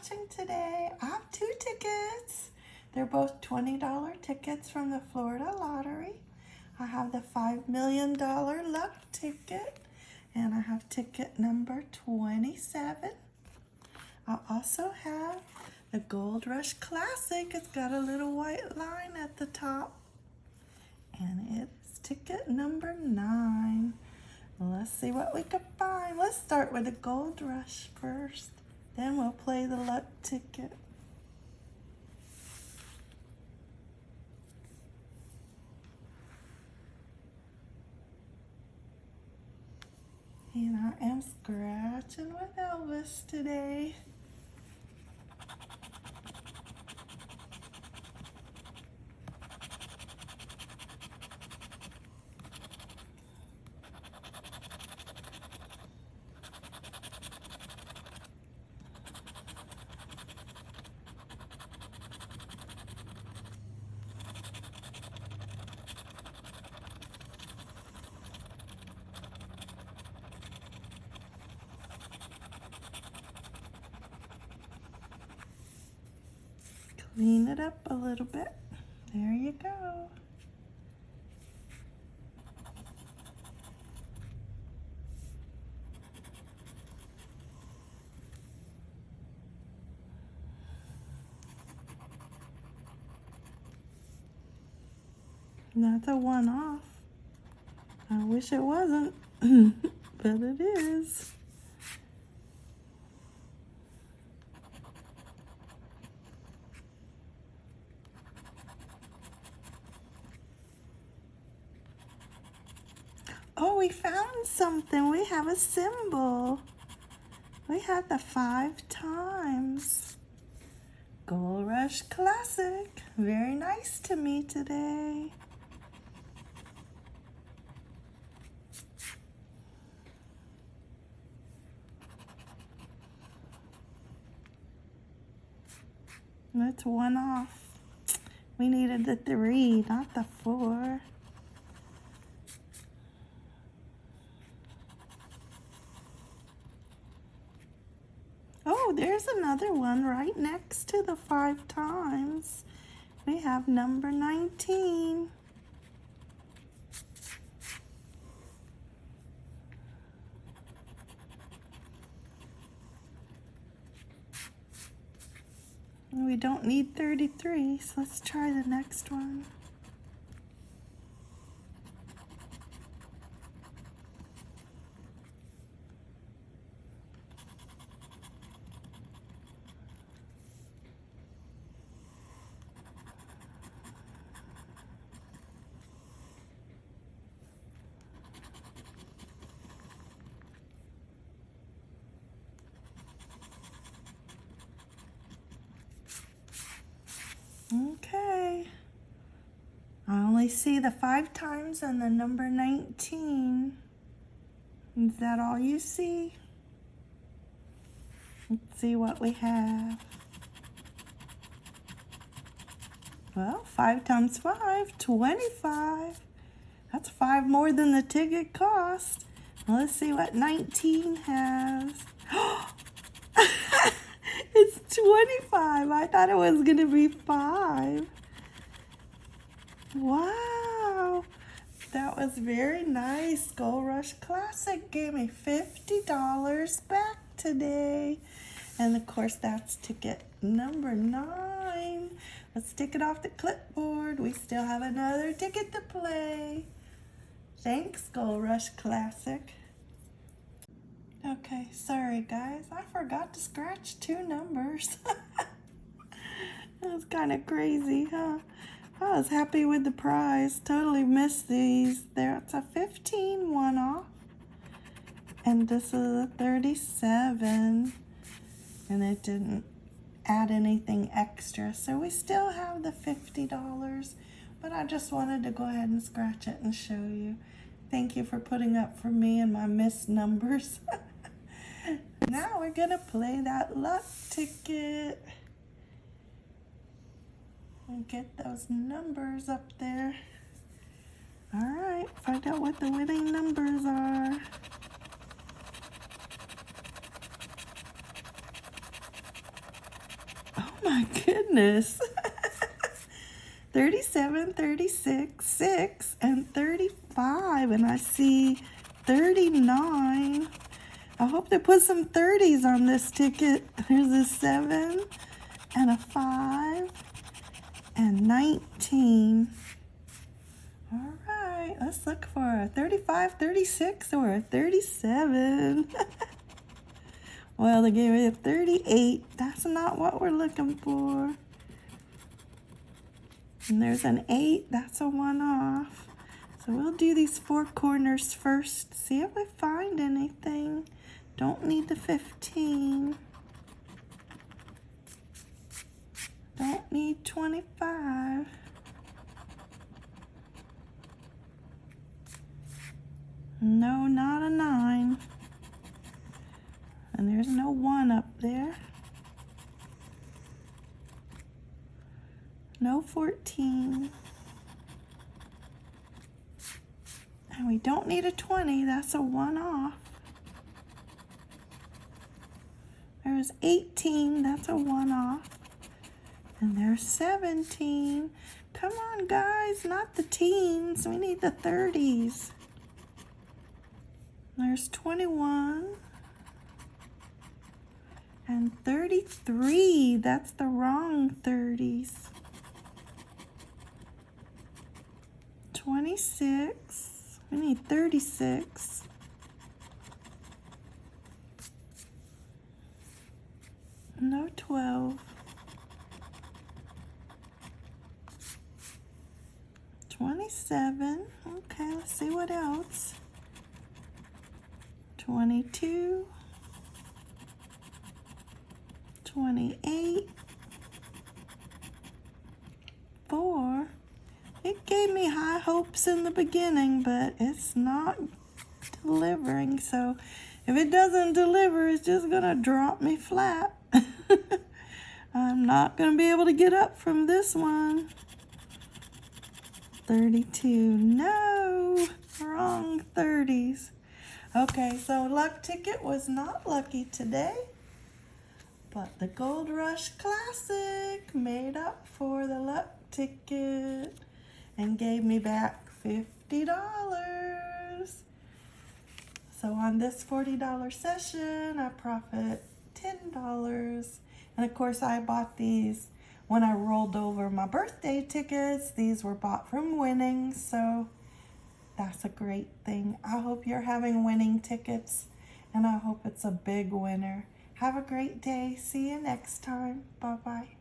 watching today. I have two tickets. They're both $20 tickets from the Florida Lottery. I have the $5 million luck ticket and I have ticket number 27. I also have the Gold Rush Classic. It's got a little white line at the top and it's ticket number nine. Let's see what we can find. Let's start with the Gold Rush first. Then we'll play the luck ticket. And I am scratching with Elvis today. Clean it up a little bit. There you go. That's a one-off. I wish it wasn't, but it is. Oh, we found something. We have a symbol. We have the five times. Gold Rush Classic. Very nice to me today. That's one off. We needed the three, not the four. Oh, there's another one right next to the five times. We have number 19. We don't need 33, so let's try the next one. Okay. I only see the five times and the number 19. Is that all you see? Let's see what we have. Well, 5 times 5, 25. That's 5 more than the ticket cost. let's see what 19 has. It's 25. I thought it was going to be 5. Wow. That was very nice. Gold Rush Classic gave me $50 back today. And of course, that's ticket number 9. Let's take it off the clipboard. We still have another ticket to play. Thanks, Gold Rush Classic. Okay, sorry guys. I forgot to scratch two numbers. That's kind of crazy, huh? I was happy with the prize. Totally missed these. There's a 15 one off. And this is a 37. And it didn't add anything extra. So we still have the $50. But I just wanted to go ahead and scratch it and show you. Thank you for putting up for me and my missed numbers. now we're gonna play that luck ticket and get those numbers up there. All right, find out what the winning numbers are. Oh my goodness. 37, 36, 6, and 35. And I see 39. I hope they put some 30s on this ticket. There's a 7 and a 5 and 19. All right, let's look for a 35, 36, or a 37. well, they gave me a 38. That's not what we're looking for. And there's an 8. That's a 1 off. So we'll do these four corners first. See if we find anything. Don't need the 15. Don't 25. No, not a 9. And there's no 1 up there. No 14. And we don't need a 20. That's a 1 off. There's 18. That's a 1 off. And there's 17. Come on, guys. Not the teens. We need the 30s. There's 21 and 33. That's the wrong 30s. 26. We need 36. No 12. 27. Okay, let's see what else. 22, 28, 4. It gave me high hopes in the beginning, but it's not delivering. So if it doesn't deliver, it's just going to drop me flat. I'm not going to be able to get up from this one. 32. No, wrong 30s. Okay, so luck ticket was not lucky today, but the Gold Rush Classic made up for the luck ticket and gave me back $50. So on this $40 session, I profit $10. And of course, I bought these when I rolled over my birthday tickets. These were bought from winning, so that's a great thing. I hope you're having winning tickets and I hope it's a big winner. Have a great day. See you next time. Bye-bye.